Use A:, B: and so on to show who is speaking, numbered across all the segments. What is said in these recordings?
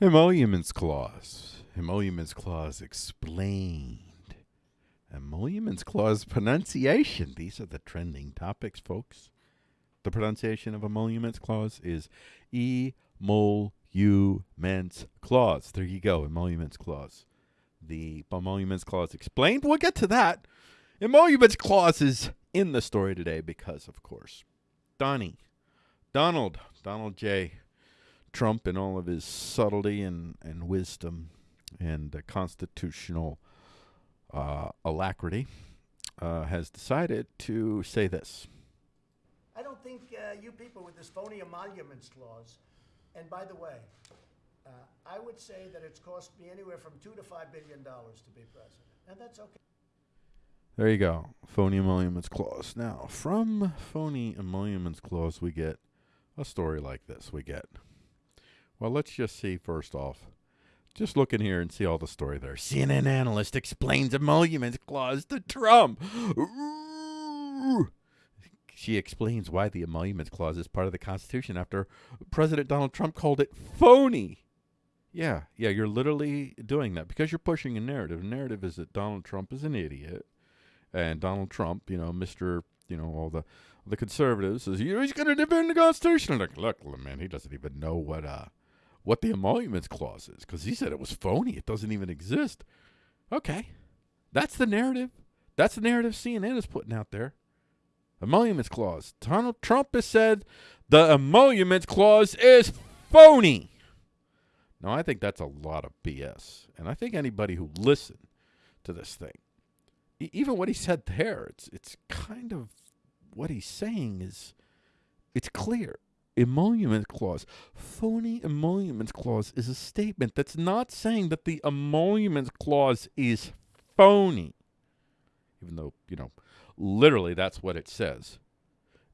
A: Emoluments clause. Emoluments clause explained. Emoluments clause pronunciation. These are the trending topics, folks. The pronunciation of emoluments clause is emoluments clause. There you go, emoluments clause. The emoluments clause explained. We'll get to that. Emoluments clause is in the story today because, of course, Donnie, Donald, Donald J. Trump in all of his subtlety and, and wisdom and uh, constitutional uh, alacrity uh, has decided to say this.
B: I don't think uh, you people with this phony emoluments clause, and by the way, uh, I would say that it's cost me anywhere from two to five billion dollars to be president, and that's okay.
A: There you go. Phony emoluments clause. Now, from phony emoluments clause, we get a story like this. We get, well, let's just see first off. Just look in here and see all the story there. CNN analyst explains emoluments clause to Trump. She explains why the emoluments clause is part of the Constitution after President Donald Trump called it phony. Yeah, yeah, you're literally doing that because you're pushing a narrative. The narrative is that Donald Trump is an idiot and Donald Trump, you know, Mister, you know, all the the conservatives says he's going to defend the Constitution. Like, look, man, he doesn't even know what uh what the emoluments clause is because he said it was phony. It doesn't even exist. Okay, that's the narrative. That's the narrative CNN is putting out there. Emoluments clause. Donald Trump has said the emoluments clause is phony. Now, I think that's a lot of BS. And I think anybody who listened to this thing even what he said there, it's it's kind of what he's saying is it's clear. Emolument clause, phony emolument clause is a statement that's not saying that the emolument clause is phony, even though you know literally that's what it says.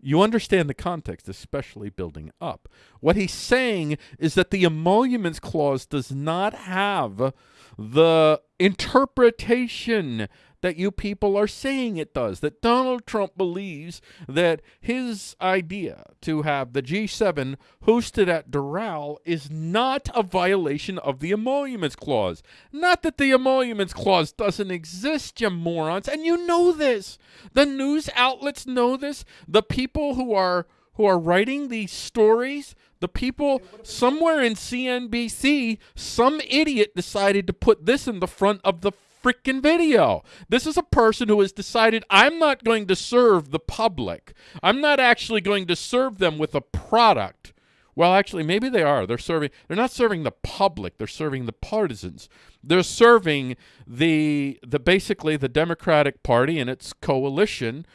A: You understand the context, especially building up. What he's saying is that the emoluments clause does not have the interpretation that you people are saying it does. That Donald Trump believes that his idea to have the G7 hosted at Doral is not a violation of the Emoluments Clause. Not that the Emoluments Clause doesn't exist, you morons, and you know this. The news outlets know this. The people who are who are writing these stories, the people somewhere in CNBC, some idiot decided to put this in the front of the freaking video. This is a person who has decided I'm not going to serve the public. I'm not actually going to serve them with a product. Well, actually, maybe they are. They're serving. They're not serving the public. They're serving the partisans. They're serving the the basically the Democratic Party and its coalition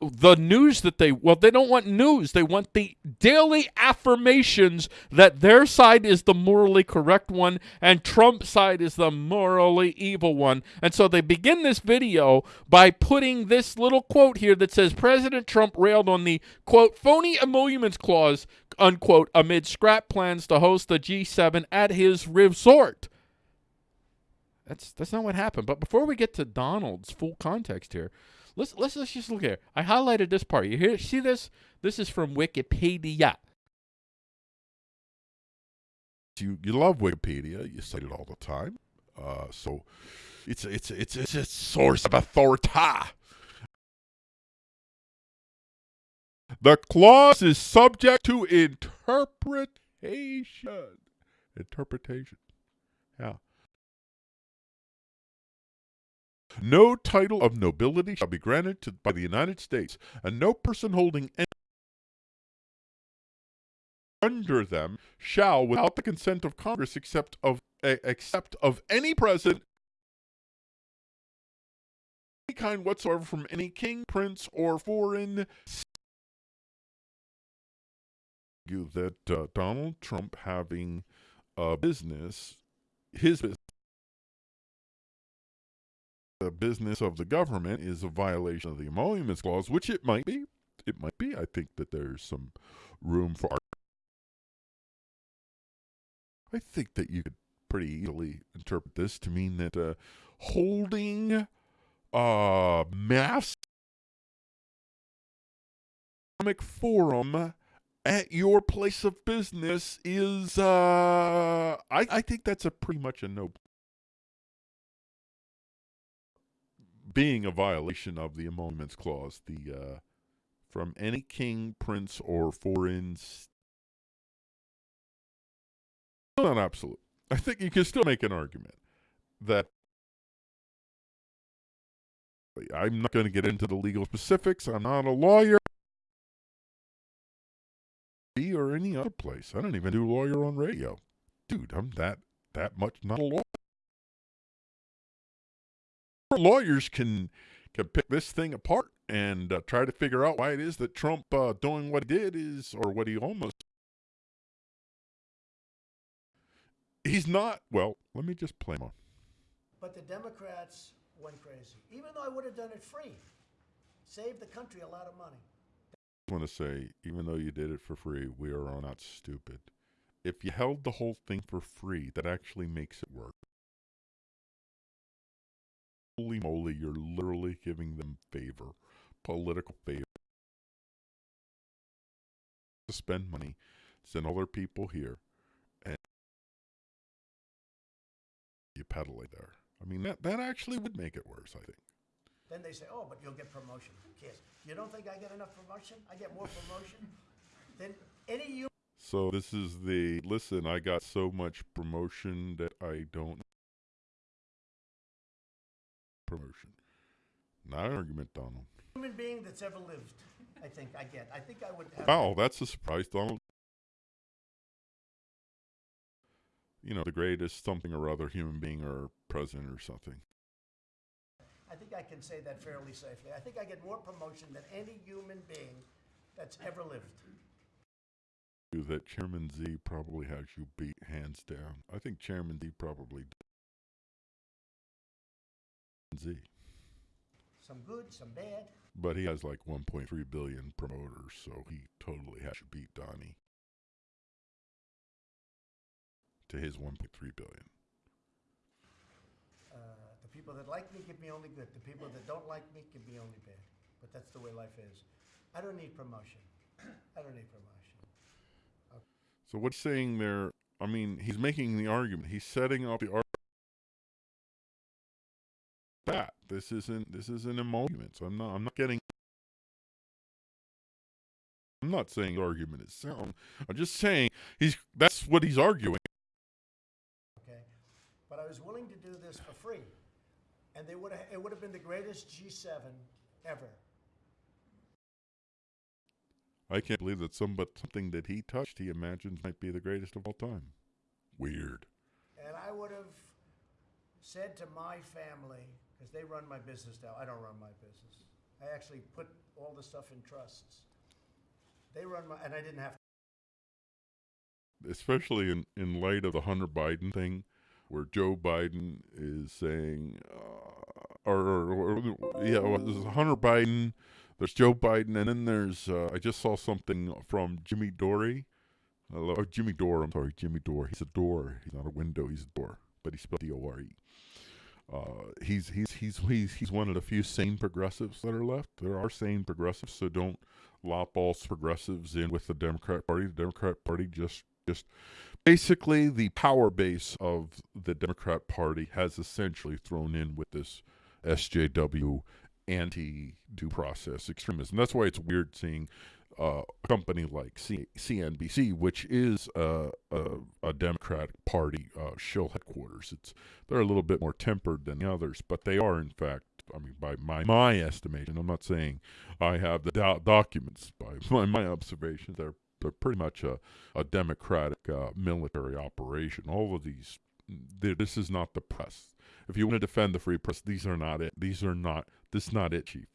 A: the news that they well they don't want news. They want the daily affirmations that their side is the morally correct one and Trump's side is the morally evil one. And so they begin this video by putting this little quote here that says President Trump railed on the quote phony emoluments clause unquote amid scrap plans to host the G7 at his resort. That's that's not what happened. But before we get to Donald's full context here Let's let's let's just look here. I highlighted this part. You hear see this? This is from Wikipedia.
C: You you love Wikipedia. You cite it all the time. Uh, so it's it's it's it's a source of authority. The clause is subject to interpretation. Interpretation. Yeah. No title of nobility shall be granted to, by the United States, and no person holding any under them shall, without the consent of Congress, except of uh, except of any president, any kind whatsoever from any king, prince, or foreign. That uh, Donald Trump having a business, his business the business of the government is a violation of the emoluments clause, which it might be. It might be. I think that there's some room for. I think that you could pretty easily interpret this to mean that uh, holding a mass economic forum
A: at your place of business is uh I, I think that's a pretty much a no being a violation of the emoluments clause the uh from any king prince or foreign st- not absolute i think you can still make an argument that i'm not going to get into the legal specifics i'm not a lawyer or any other place. I don't even do lawyer on radio. Dude, I'm that that much not a lawyer. Lawyers can can pick this thing apart and uh, try to figure out why it is that Trump uh, doing what he did is, or what he almost. He's not. Well, let me just play him on.
B: But the Democrats went crazy. Even though I would have done it free, saved the country a lot of money I
A: want to say, even though you did it for free, we are not stupid. If you held the whole thing for free, that actually makes it work. Holy moly, you're literally giving them favor, political favor. To spend money, send other people here, and you peddle it there. I mean, that, that actually would make it worse, I think.
B: Then they say, oh, but you'll get promotion. Who cares? You don't think I get enough promotion? I get more promotion than any you.
A: So this is the listen. I got so much promotion that I don't promotion. Not an argument, Donald.
B: Human being that's ever lived. I think I get. I think I would. Have
A: wow, that's a surprise, Donald. You know, the greatest something or other human being or president or something.
B: I think I can say that fairly safely. I think I get more promotion than any human being that's ever lived.
A: That Chairman Z probably has you beat hands down. I think Chairman Z probably Z.
B: Some good, some bad.
A: But he has like 1.3 billion promoters, so he totally has to beat Donnie to his 1.3 billion uh, The
B: people that like me give me only good. The people that don't like me give me only bad. But that's the way life is. I don't need promotion. I don't need promotion.
A: Okay. So what's saying there? I mean, he's making the argument. He's setting up the argument. This isn't this is an emolument. So I'm not I'm not getting. I'm not saying argument is sound. I'm just saying he's that's what he's arguing.
B: Okay, but I was willing to do this for free and they would have, it would have been the greatest G7 ever.
A: I can't believe that some, but something that he touched, he imagines might be the greatest of all time. Weird.
B: And I would have said to my family, because they run my business now, I don't run my business. I actually put all the stuff in trusts. They run my, and I didn't have. to.
A: Especially in, in light of the Hunter Biden thing, where Joe Biden is saying, uh, or, or, or, yeah, well, this is Hunter Biden. There's Joe Biden, and then there's uh, I just saw something from Jimmy Dore. Uh, Jimmy Dore. I'm sorry, Jimmy Dore. He's a door. He's not a window. He's a door, but he's spelled D-O-R-E. Uh, he's he's he's he's he's one of the few sane progressives that are left. There are sane progressives, so don't lop all progressives in with the Democrat Party. The Democrat Party just just basically the power base of the Democrat Party has essentially thrown in with this SJW anti due process extremism. That's why it's weird seeing uh, a company like C- CNBC, which is a, a Democratic Party uh, shill headquarters. It's they're a little bit more tempered than the others, but they are in fact. I mean, by my my estimation, I'm not saying I have the do- documents. By my, my observations, they're they're pretty much a, a democratic uh, military operation. All of these, this is not the press. If you want to defend the free press, these are not it. These are not, this is not it, Chief.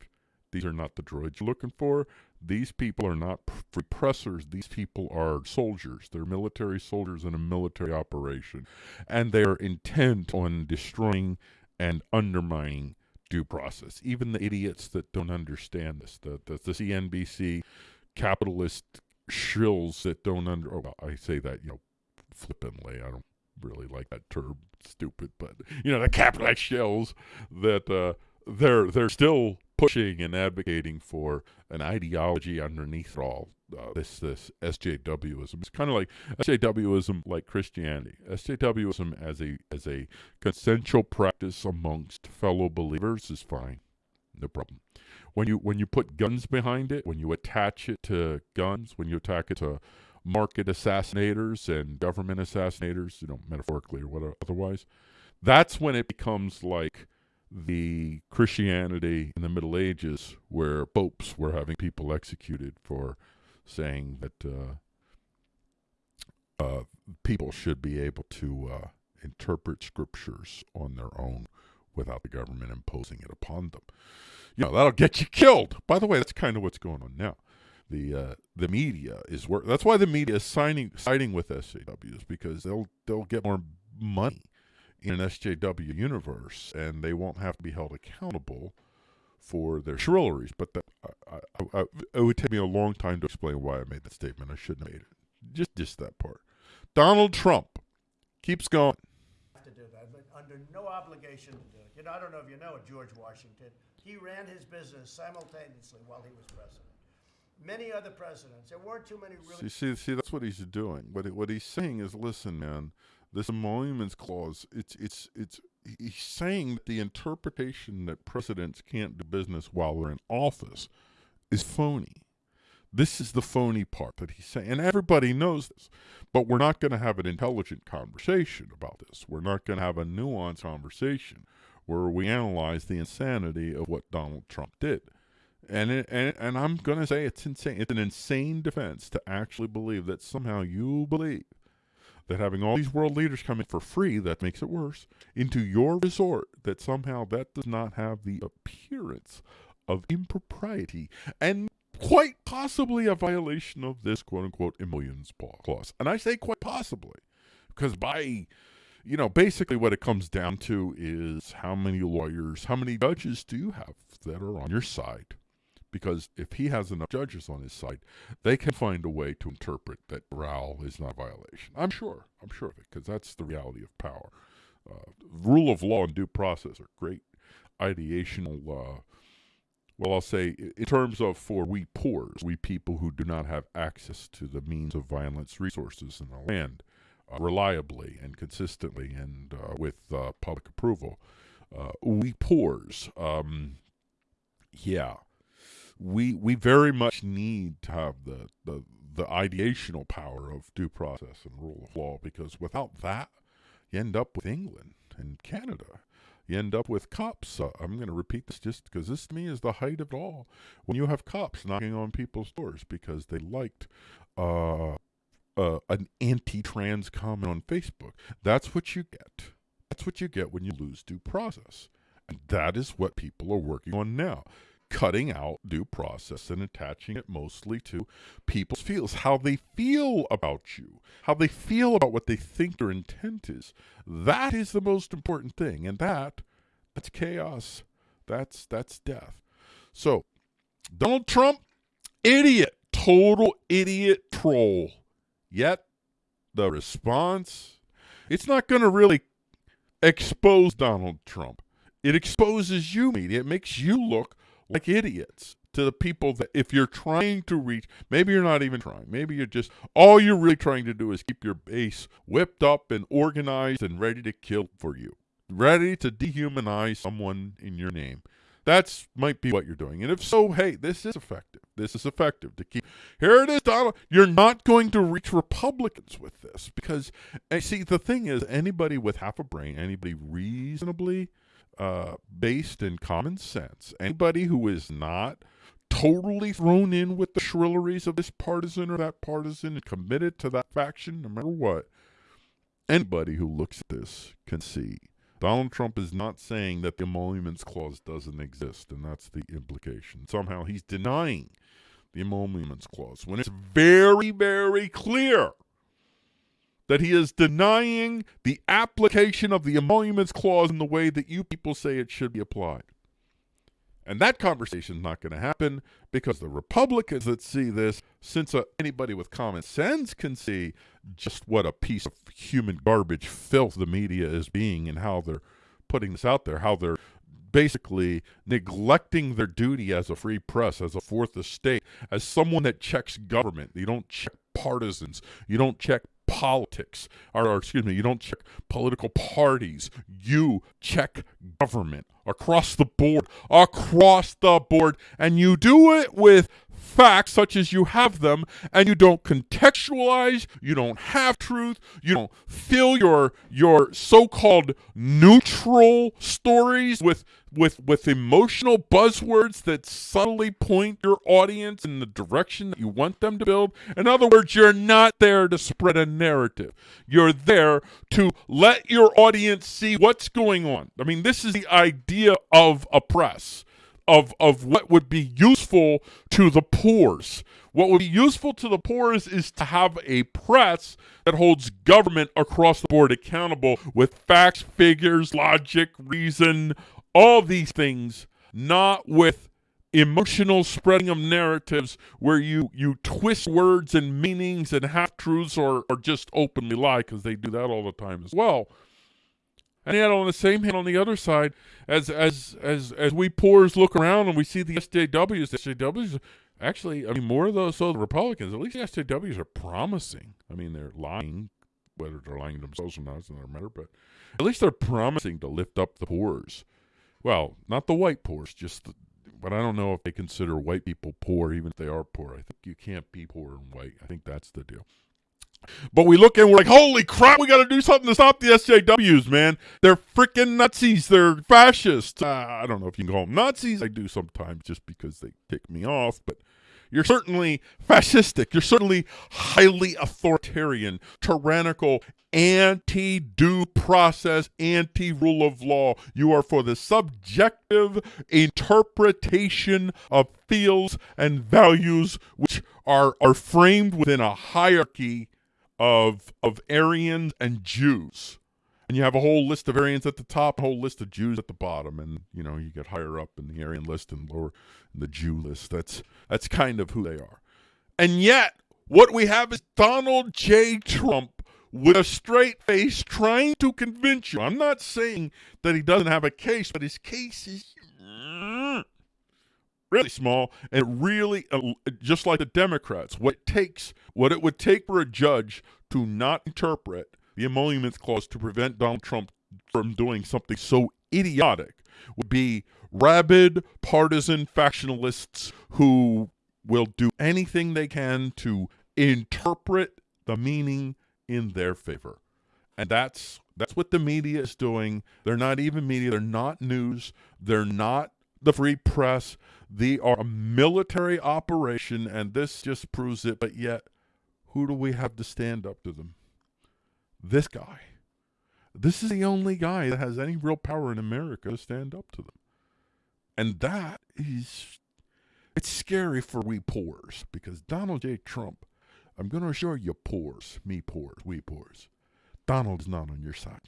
A: These are not the droids you're looking for. These people are not free pressers. These people are soldiers. They're military soldiers in a military operation. And they are intent on destroying and undermining due process. Even the idiots that don't understand this, the, the, the CNBC capitalist shills that don't under. Oh, I say that you know flippantly. I don't really like that term. Stupid, but you know the capitalist shills that uh, they're they're still pushing and advocating for an ideology underneath all. Uh, this this SJWism. It's kind of like SJWism, like Christianity. SJWism as a as a consensual practice amongst fellow believers is fine, no problem. When you when you put guns behind it, when you attach it to guns, when you attack it to market assassinators and government assassinators, you know, metaphorically or whatever, otherwise, that's when it becomes like the Christianity in the Middle Ages, where popes were having people executed for saying that uh, uh, people should be able to uh, interpret scriptures on their own without the government imposing it upon them. You know, that'll get you killed. By the way, that's kind of what's going on now. The uh, the media is work. That's why the media is signing siding with SJWs because they'll they'll get more money in an SJW universe, and they won't have to be held accountable for their shrilleries. But that, I, I, I, it would take me a long time to explain why I made that statement. I shouldn't have made it. Just just that part. Donald Trump keeps going.
B: have to do that, but under no obligation to do it. You know, I don't know if you know it, George Washington. He ran his business simultaneously while he was president. Many other presidents, there weren't too many really.
A: See, see, see, that's what he's doing. What what he's saying is, listen, man, this emoluments clause. It's it's it's. He's saying that the interpretation that presidents can't do business while they're in office is phony. This is the phony part that he's saying, and everybody knows this. But we're not going to have an intelligent conversation about this. We're not going to have a nuanced conversation where we analyze the insanity of what Donald Trump did. And it, and and I'm going to say it's insane. It's an insane defense to actually believe that somehow you believe that having all these world leaders come in for free that makes it worse into your resort that somehow that does not have the appearance of impropriety and quite possibly a violation of this quote unquote emoluments clause. And I say quite possibly because by you know, basically what it comes down to is how many lawyers, how many judges do you have that are on your side? Because if he has enough judges on his side, they can find a way to interpret that Doral is not a violation. I'm sure. I'm sure of it because that's the reality of power. Uh, rule of law and due process are great ideational. Uh, well, I'll say in terms of for we poors, we people who do not have access to the means of violence resources in the land uh, reliably and consistently and uh, with uh, public approval. Uh, we poors, um, yeah, we we very much need to have the, the the ideational power of due process and rule of law because without that, you end up with England and Canada. You end up with cops. Uh, I'm going to repeat this just because this to me is the height of it all. When you have cops knocking on people's doors because they liked uh, uh, an anti-trans comment on Facebook. That's what you get. That's what you get when you lose due process. And that is what people are working on now. Cutting out due process and attaching it mostly to people's feels, how they feel about you, how they feel about what they think their intent is. That is the most important thing. And that that's chaos. That's that's death. So Donald Trump, idiot, total idiot troll. Yet the response, it's not going to really expose Donald Trump. It exposes you, media. It makes you look like idiots to the people that if you're trying to reach, maybe you're not even trying. Maybe you're just, all you're really trying to do is keep your base whipped up and organized and ready to kill for you, ready to dehumanize someone in your name. That's might be what you're doing. And if so, hey, this is effective. This is effective to keep. Here it is, Donald. You're not going to reach Republicans with this because, and see, the thing is, anybody with half a brain, anybody reasonably uh, based in common sense, anybody who is not totally thrown in with the shrilleries of this partisan or that partisan and committed to that faction, no matter what, anybody who looks at this can see Donald Trump is not saying that the emoluments clause doesn't exist, and that's the implication. Somehow he's denying the emoluments clause when it's very, very clear that he is denying the application of the emoluments clause in the way that you people say it should be applied. And that conversation is not going to happen because the Republicans that see this, since uh, anybody with common sense can see just what a piece of human garbage filth the media is being and how they're putting this out there, how they're basically neglecting their duty as a free press, as a fourth estate, as someone that checks government. You don't check partisans. You don't check politics, or, or, excuse me, you don't check political parties. You check government across the board, across the board, and you do it with facts such as you have them and you don't contextualize you don't have truth you don't fill your your so-called neutral stories with with with emotional buzzwords that subtly point your audience in the direction that you want them to build. In other words you're not there to spread a narrative. You're there to let your audience see what's going on. I mean this is the idea of a press of of what would be useful to the poors. What would be useful to the poors is to have a press that holds government across the board accountable with facts, figures, logic, reason, all these things, not with emotional spreading of narratives where you you twist words and meanings and half truths or or just openly lie because they do that all the time as well. And yet, on the same hand, on the other side, as as as as we poors look around and we see the SJWs, the SJWs actually, I mean, more of those so the Republicans, at least the SJWs are promising. I mean, they're lying, whether they're lying to themselves or not, is another matter. But at least they're promising to lift up the poors. Well, not the white poors, just the, but I don't know if they consider white people poor, even if they are poor. I think you can't be poor and white. I think that's the deal. But we look and we're like, holy crap, we got to do something to stop the SJWs, man. They're freaking Nazis. They're fascists. Uh, I don't know if you can call them Nazis. I do sometimes just because they tick me off, but you're certainly fascistic. You're certainly highly authoritarian, tyrannical, anti due process, anti rule of law. You are for the subjective interpretation of fields and values which are, are framed within a hierarchy of of Aryans and Jews. And you have a whole list of Aryans at the top, a whole list of Jews at the bottom, and you know you get higher up in the Aryan list and lower in the Jew list. That's that's kind of who they are. And yet, what we have is Donald J. Trump with a straight face trying to convince you. I'm not saying that he doesn't have a case, but his case is really small and really uh, just like the Democrats. What it takes, what it would take for a judge to not interpret the emoluments clause to prevent Donald Trump from doing something so idiotic would be rabid partisan factionalists who will do anything they can to interpret the meaning in their favor. And that's that's what the media is doing. They're not even media, they're not news, they're not the free press. They are a military operation, and this just proves it. But yet, who do we have to stand up to them? This guy. This is the only guy that has any real power in America to stand up to them. And that is, it's scary for we poors because Donald J. Trump, I'm going to assure you, poors, me poors, we poors, Donald's not on your side.